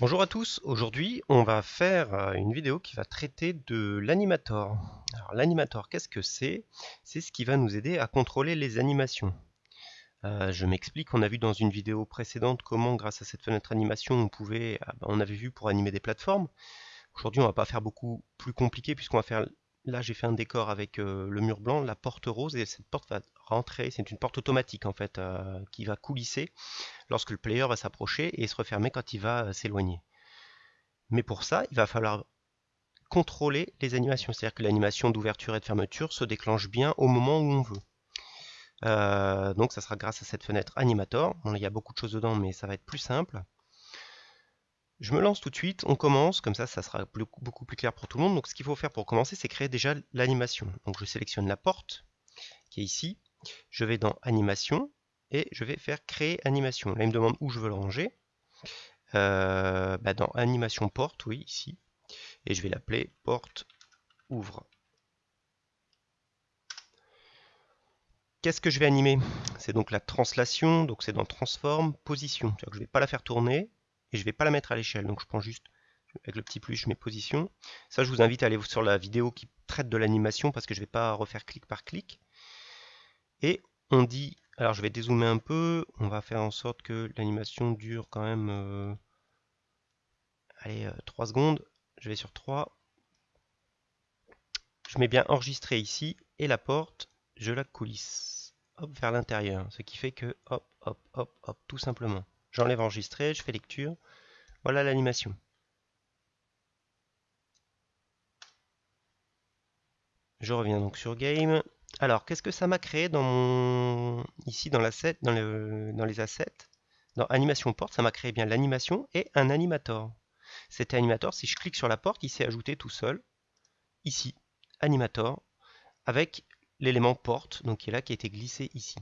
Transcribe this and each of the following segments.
Bonjour à tous, aujourd'hui on va faire euh, une vidéo qui va traiter de l'animator. Alors l'animator qu'est-ce que c'est? C'est ce qui va nous aider à contrôler les animations. Euh, je m'explique, on a vu dans une vidéo précédente comment grâce à cette fenêtre animation on pouvait, ah ben, on avait vu pour animer des plateformes. Aujourd'hui on va pas faire beaucoup plus compliqué puisqu'on va faire Là, j'ai fait un décor avec euh, le mur blanc, la porte rose, et cette porte va rentrer, c'est une porte automatique en fait, euh, qui va coulisser lorsque le player va s'approcher et se refermer quand il va euh, s'éloigner. Mais pour ça, il va falloir contrôler les animations, c'est-à-dire que l'animation d'ouverture et de fermeture se déclenche bien au moment où on veut. donc ça sera grâce à cette fenêtre animator. il y a beaucoup de choses dedans, mais ça va être plus simple. Je me lance tout de suite, on commence, comme ça ça sera beaucoup plus clair pour tout le monde. Donc ce qu'il faut faire pour commencer, c'est créer déjà l'animation. Donc je sélectionne la porte, qui est ici, je vais dans animation, et je vais faire créer animation. Là il me demande où je veux le ranger. Euh, bah, dans animation porte, oui, ici. Et je vais l'appeler porte ouvre. Qu'est-ce que je vais animer? C'est donc la translation, donc c'est dans transform, position. je ne vais pas la faire tourner, et je vais pas la mettre à l'échelle. Donc je prends juste avec le petit plus, je mets position. Ça, je vous invite à aller sur la vidéo qui traite de l'animation parce que je ne vais pas refaire clic par clic. Et on dit, alors je vais dézoomer un peu, on va faire en sorte que l'animation dure quand même, euh, allez, 3 euh, secondes. Je vais sur 3. Je mets bien enregistrer ici et la porte, je la coulisse vers l'intérieur. Ce qui fait que, hop, hop, hop, hop, tout simplement. J'enlève enregistrer, je fais lecture. Voilà l'animation. Je reviens donc sur Game. Alors, qu'est-ce que ça m'a créé dans mon... ici dans, les assets? Dans Animation Porte, ça m'a créé bien l'animation et un animator. Cet animator, si je clique sur la porte, il s'est ajouté tout seul, ici, animator, avec l'élément porte, donc qui est là, qui a été glissé ici.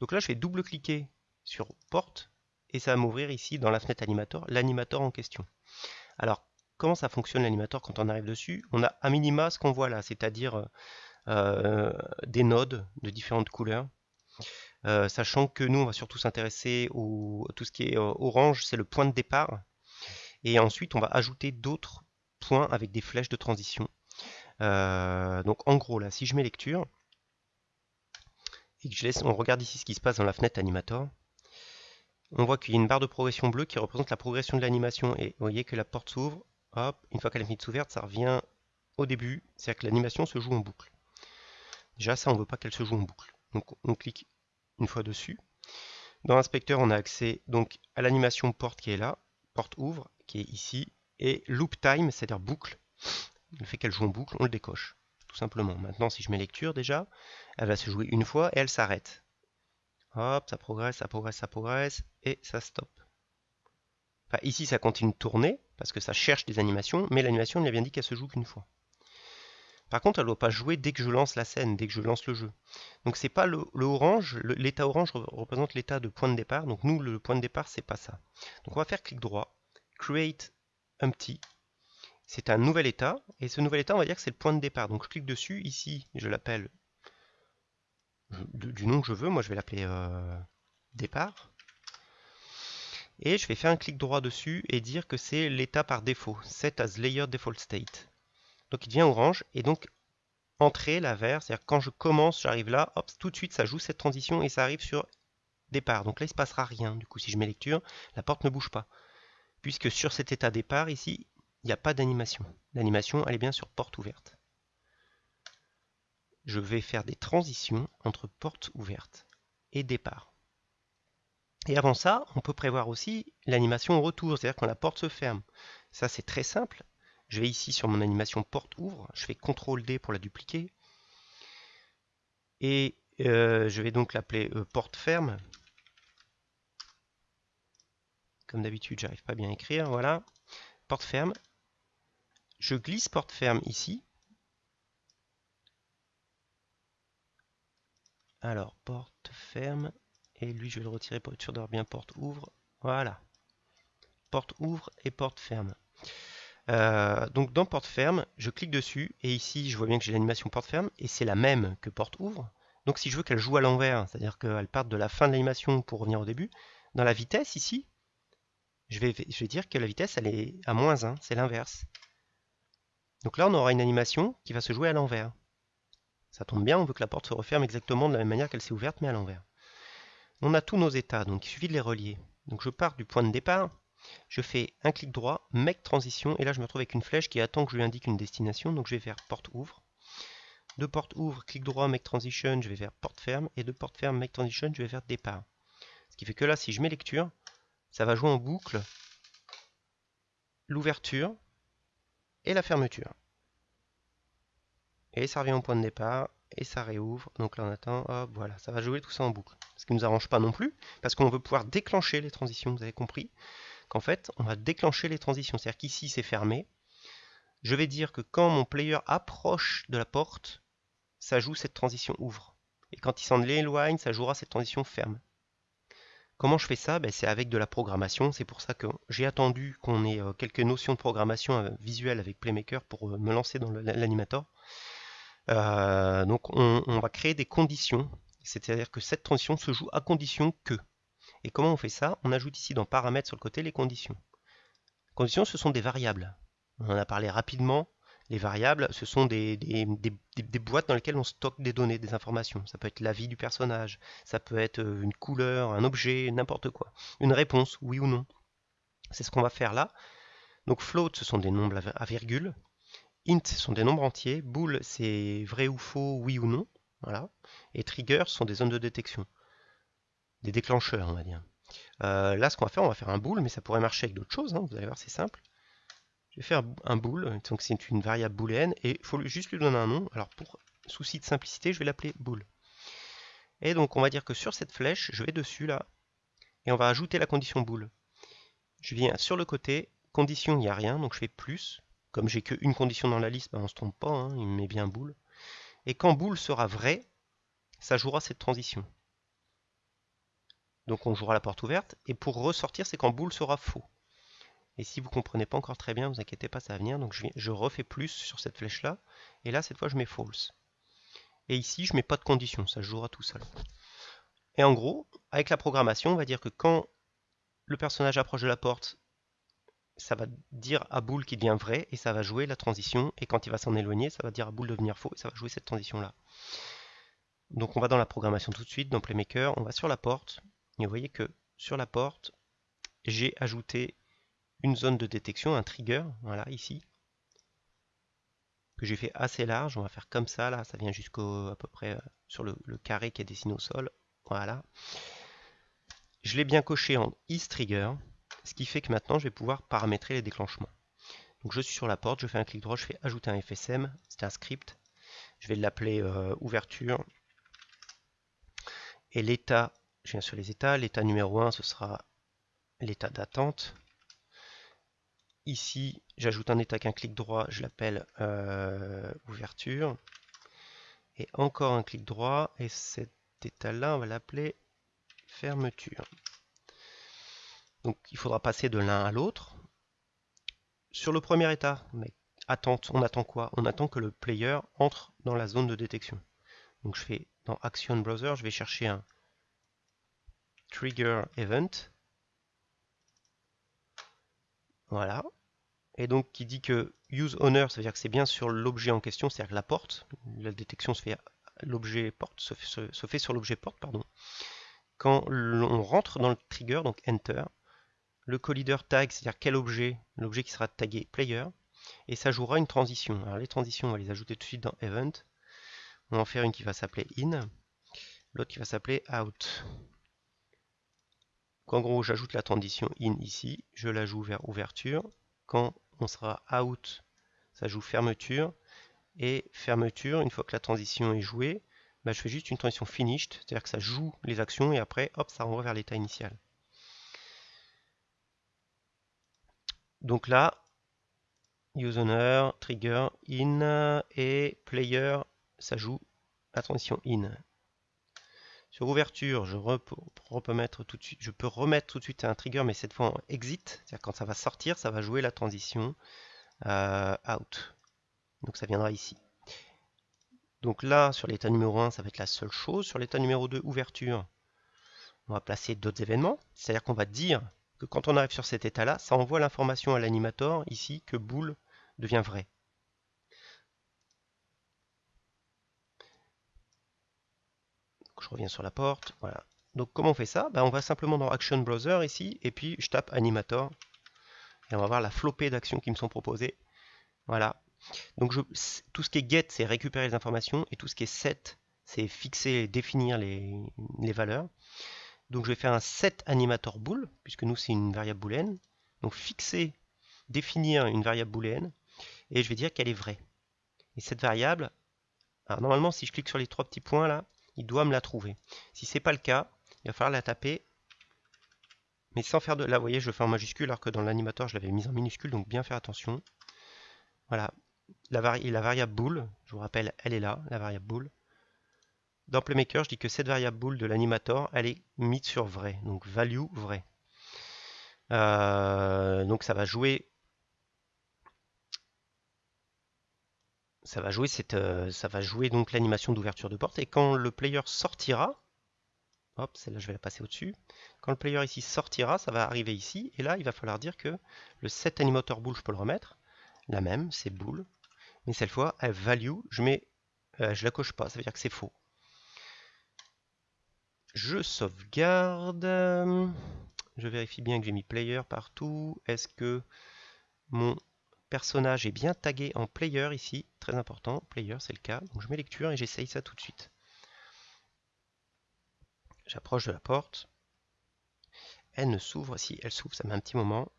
Donc là, je vais double-cliquer sur porte, et ça va m'ouvrir ici dans la fenêtre animator l'animator en question. Alors comment ça fonctionne l'animator quand on arrive dessus? On a à minima ce qu'on voit là, c'est-à-dire euh, des nodes de différentes couleurs. Euh, sachant que nous on va surtout s'intéresser au tout ce qui est euh, orange, c'est le point de départ. Et ensuite on va ajouter d'autres points avec des flèches de transition. donc en gros là, si je mets lecture, et que je laisse, on regarde ici ce qui se passe dans la fenêtre animator, on voit qu'il y a une barre de progression bleue qui représente la progression de l'animation. Et vous voyez que la porte s'ouvre, hop, une fois qu'elle est finie ouverte, ça revient au début, c'est-à-dire que l'animation se joue en boucle. Déjà ça, on ne veut pas qu'elle se joue en boucle. Donc on clique une fois dessus. Dans l'inspecteur, on a accès donc à l'animation porte qui est là, porte ouvre qui est ici, et loop time, c'est-à-dire boucle. Le fait qu'elle joue en boucle, on le décoche, tout simplement. Maintenant, si je mets lecture déjà, elle va se jouer une fois et elle s'arrête. Hop, ça progresse, ça progresse, ça progresse, et ça stoppe. Enfin, ici, ça continue de tourner, parce que ça cherche des animations, mais l'animation, il a bien dit qu'elle se joue qu'une fois. Par contre, elle ne doit pas jouer dès que je lance la scène, dès que je lance le jeu. Donc c'est pas le, orange, l'état orange représente l'état de point de départ, donc nous, le point de départ, c'est pas ça. Donc on va faire clic droit, Create Empty, c'est un nouvel état, et ce nouvel état, on va dire que c'est le point de départ. Donc je clique dessus, ici, je l'appelle du nom que je veux. Moi, je vais l'appeler euh, départ. Et je vais faire un clic droit dessus et dire que c'est l'état par défaut, set as layer default state. Donc il devient orange et donc entrée la vert, c'est-à-dire quand je commence, j'arrive là, hop, tout de suite ça joue cette transition et ça arrive sur départ. Donc là il ne se passera rien. Du coup si je mets lecture, la porte ne bouge pas. Puisque sur cet état départ ici, il n'y a pas d'animation. L'animation elle est bien sur porte ouverte je vais faire des transitions entre porte ouverte et départ. Et avant ça, on peut prévoir aussi l'animation retour, c'est-à-dire quand la porte se ferme. Ça, c'est très simple. Je vais ici sur mon animation porte ouvre, je fais CTRL D pour la dupliquer. Et euh, je vais donc l'appeler euh, porte ferme. Comme d'habitude, j'arrive pas bien à écrire, voilà. Porte ferme. Je glisse porte ferme ici, Alors, porte ferme. Et lui, je vais le retirer pour être sûr d'avoir bien porte ouvre. Voilà. Porte ouvre et porte ferme. Euh, donc dans porte ferme, je clique dessus et ici je vois bien que j'ai l'animation porte ferme et c'est la même que porte ouvre. Donc si je veux qu'elle joue à l'envers, c'est-à-dire qu'elle parte de la fin de l'animation pour revenir au début, dans la vitesse ici, je vais, je vais dire que la vitesse elle est à moins 1, c'est l'inverse. Donc là on aura une animation qui va se jouer à l'envers. Ça tombe bien, on veut que la porte se referme exactement de la même manière qu'elle s'est ouverte, mais à l'envers. On a tous nos états, donc il suffit de les relier. Donc je pars du point de départ, je fais un clic droit, make transition, et là je me retrouve avec une flèche qui attend que je lui indique une destination, donc je vais faire porte ouvre. De porte ouvre, clic droit, make transition, je vais faire porte ferme, et de porte ferme, make transition, je vais faire départ. Ce qui fait que là, si je mets lecture, ça va jouer en boucle l'ouverture et la fermeture. Et ça revient au point de départ, et ça réouvre. Donc là on attend, hop, voilà, ça va jouer tout ça en boucle. Ce qui ne nous arrange pas non plus, parce qu'on veut pouvoir déclencher les transitions, vous avez compris qu'en fait, on va déclencher les transitions. C'est-à-dire qu'ici c'est fermé. Je vais dire que quand mon player approche de la porte, ça joue cette transition ouvre. Et quand il s'en éloigne, ça jouera cette transition ferme. Comment je fais ça? Ben, C'est avec de la programmation. C'est pour ça que j'ai attendu qu'on ait euh, quelques notions de programmation euh, visuelle avec Playmaker pour euh, me lancer dans l'animator. Donc on, va créer des conditions. C'est-à-dire que cette transition se joue à condition que. Et comment on fait ça? On ajoute ici dans paramètres sur le côté les conditions. Conditions, ce sont des variables. On en a parlé rapidement. Les variables, ce sont des, boîtes dans lesquelles on stocke des données, des informations. Ça peut être la vie du personnage, ça peut être euh, une couleur, un objet, n'importe quoi. Une réponse, oui ou non. C'est ce qu'on va faire là. Donc float, ce sont des nombres à virgule. Int, sont des nombres entiers. Bool, c'est vrai ou faux, oui ou non. Voilà. Et trigger, sont des zones de détection. Des déclencheurs, on va dire. Euh, là, ce qu'on va faire, on va faire un bool, mais ça pourrait marcher avec d'autres choses. Hein. vous allez voir, c'est simple. Je vais faire un bool, donc c'est une variable booléenne, et il faut juste lui donner un nom. Alors pour souci de simplicité, je vais l'appeler bool. Et donc on va dire que sur cette flèche, je vais dessus là, et on va ajouter la condition bool. Je viens sur le côté, condition, il n'y a rien, donc je fais plus. Comme j'ai qu'une condition dans la liste, ben on ne se trompe pas, hein, il me met bien bool. Et quand bool sera vrai, ça jouera cette transition. Donc on jouera la porte ouverte, et pour ressortir, c'est quand bool sera faux. Et si vous ne comprenez pas encore très bien, vous inquiétez pas, ça va venir. Donc je, je refais plus sur cette flèche-là. Et là, cette fois, je mets false. Et ici, je mets pas de condition, ça jouera tout seul. Et en gros, avec la programmation, on va dire que quand le personnage approche de la porte, ça va dire à boule qui devient vrai, et ça va jouer la transition. Et quand il va s'en éloigner, ça va dire à boule de devenir faux, et ça va jouer cette transition-là. Donc on va dans la programmation tout de suite, dans Playmaker, on va sur la porte, et vous voyez que sur la porte, j'ai ajouté une zone de détection, un trigger, voilà, ici, que j'ai fait assez large. On va faire comme ça, là, ça vient jusqu'au à peu près euh, sur le, carré qui est dessiné au sol. Voilà. Je l'ai bien coché en isTrigger, ce qui fait que maintenant je vais pouvoir paramétrer les déclenchements. Donc je suis sur la porte, je fais un clic droit, je fais ajouter un FSM, c'est un script. Je vais l'appeler euh, ouverture. Et l'état, je viens sur les états, l'état numéro 1 ce sera l'état d'attente. Ici, j'ajoute un état qu'un clic droit, je l'appelle euh, ouverture. Et encore un clic droit, et cet état-là, on va l'appeler fermeture. Donc il faudra passer de l'un à l'autre. Sur le premier état, attente, on attend quoi? On attend que le player entre dans la zone de détection. Donc je fais dans Action Browser, je vais chercher un Trigger Event. Voilà. Et donc qui dit que use owner, ça veut dire que c'est bien sur l'objet en question, c'est-à-dire la porte, la détection se fait se fait, sur l'objet porte, pardon. Quand on rentre dans le trigger, donc enter, le collider tag, c'est-à-dire quel objet, l'objet qui sera tagué player, et ça jouera une transition. Alors les transitions, on va les ajouter tout de suite dans event. On va en faire une qui va s'appeler in, l'autre qui va s'appeler out en gros, j'ajoute la transition in ici, je la joue vers ouverture. Quand on sera out, ça joue fermeture. Et fermeture, une fois que la transition est jouée, bah, je fais juste une transition finished, c'est-à-dire que ça joue les actions et après, hop, ça renvoie vers l'état initial. Donc là, useOwner, trigger, in et player, ça joue la transition in. Sur ouverture, je, peux remettre tout de suite un trigger, mais cette fois en exit, c'est-à-dire quand ça va sortir, ça va jouer la transition euh, out. Donc ça viendra ici. Donc là, sur l'état numéro 1, ça va être la seule chose. Sur l'état numéro 2, ouverture, on va placer d'autres événements. C'est-à-dire qu'on va dire quand on arrive sur cet état-là, ça envoie l'information à l'animator ici que boule devient vrai. je reviens sur la porte, voilà. Donc comment on fait ça? Ben, On va simplement dans Action Browser ici, et puis je tape Animator, et on va voir la flopée d'actions qui me sont proposées. Voilà. Donc je, tout ce qui est get, c'est récupérer les informations, et tout ce qui est set, c'est fixer, définir les, les, valeurs. Donc je vais faire un set animator bool, puisque nous c'est une variable boolean. Donc fixer, définir une variable boolean, et je vais dire qu'elle est vraie. Et cette variable, normalement si je clique sur les trois petits points là, il doit me la trouver. Si c'est pas le cas, il va falloir la taper, mais sans faire de... Là, vous voyez, je le fais en majuscule, alors que dans l'animateur, je l'avais mise en minuscule, donc bien faire attention. Voilà, la, la variable bool, je vous rappelle, elle est là, la variable bool. Dans Playmaker, je dis que cette variable bool de l'animator, elle est mise sur vrai, donc value vrai. Euh, donc ça va jouer ça va jouer cette, euh, ça va jouer donc l'animation d'ouverture de porte et quand le player sortira, hop, celle-là je vais la passer au-dessus. Quand le player ici sortira, ça va arriver ici et là il va falloir dire que le set animator bool je peux le remettre, la même, c'est bool, mais cette fois à value, je mets, euh, je la coche pas, ça veut dire que c'est faux. Je sauvegarde, je vérifie bien que j'ai mis player partout. Est-ce que mon personnage est bien tagué en player ici, très important, player c'est le cas, donc je mets lecture et j'essaye ça tout de suite. J'approche de la porte, elle ne s'ouvre, si elle s'ouvre ça met un petit moment,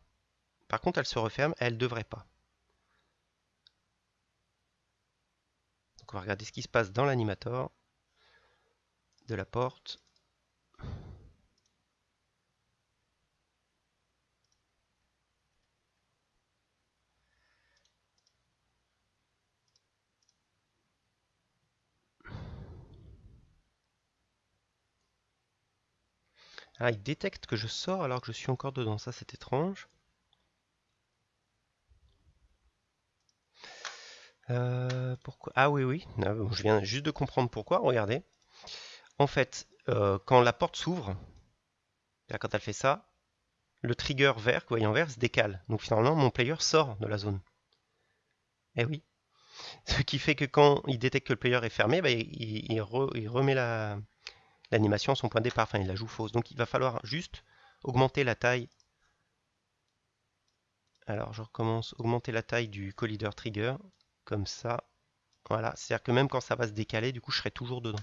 par contre elle se referme, elle devrait pas. Donc on va regarder ce qui se passe dans l'animator de la porte. Ah, il détecte que je sors alors que je suis encore dedans. Ça, c'est étrange. Euh, pourquoi? Ah oui, oui. Ah, je viens juste de comprendre pourquoi. Regardez. En fait, euh, quand la porte s'ouvre, quand elle fait ça, le trigger vert, que vous voyez en vert, se décale. Donc finalement, mon player sort de la zone. Eh oui. Ce qui fait que quand il détecte que le player est fermé, bah, il, remet la, l'animation son point de départ, enfin il la joue fausse. Donc il va falloir juste augmenter la taille. Alors je recommence, augmenter la taille du collider trigger, comme ça. Voilà, c'est-à-dire que même quand ça va se décaler, du coup je serai toujours dedans.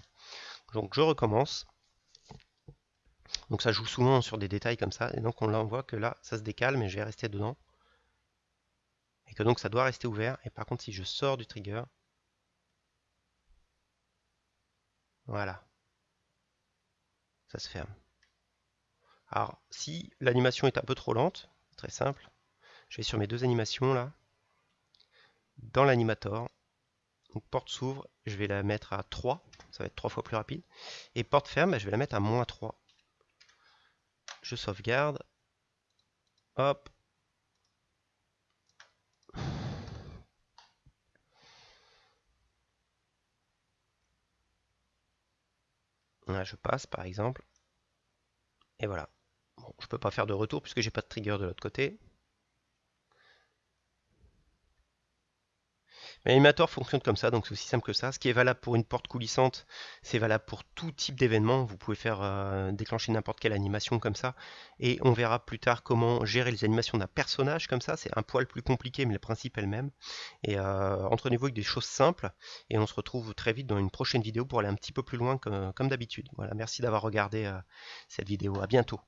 Donc je recommence. Donc ça joue souvent sur des détails comme ça, et donc on voit que là ça se décale, mais je vais rester dedans. Et que donc ça doit rester ouvert, et par contre si je sors du trigger, voilà, ça se ferme. Alors, si l'animation est un peu trop lente, très simple, je vais sur mes deux animations là, dans l'animator, porte s'ouvre, je vais la mettre à 3, ça va être 3 fois plus rapide, et porte ferme, bah, je vais la mettre à moins 3. Je sauvegarde, hop, Je passe par exemple. Et voilà. Bon, je peux pas faire de retour puisque j'ai pas de trigger de l'autre côté. L'animator fonctionne comme ça, donc c'est aussi simple que ça. Ce qui est valable pour une porte coulissante, c'est valable pour tout type d'événement. Vous pouvez faire euh, déclencher n'importe quelle animation comme ça. Et on verra plus tard comment gérer les animations d'un personnage comme ça. C'est un poil plus compliqué, mais le principe est le même. Et euh, entraînez-vous avec des choses simples. Et on se retrouve très vite dans une prochaine vidéo pour aller un petit peu plus loin comme, d'habitude. Voilà, merci d'avoir regardé euh, cette vidéo. À bientôt.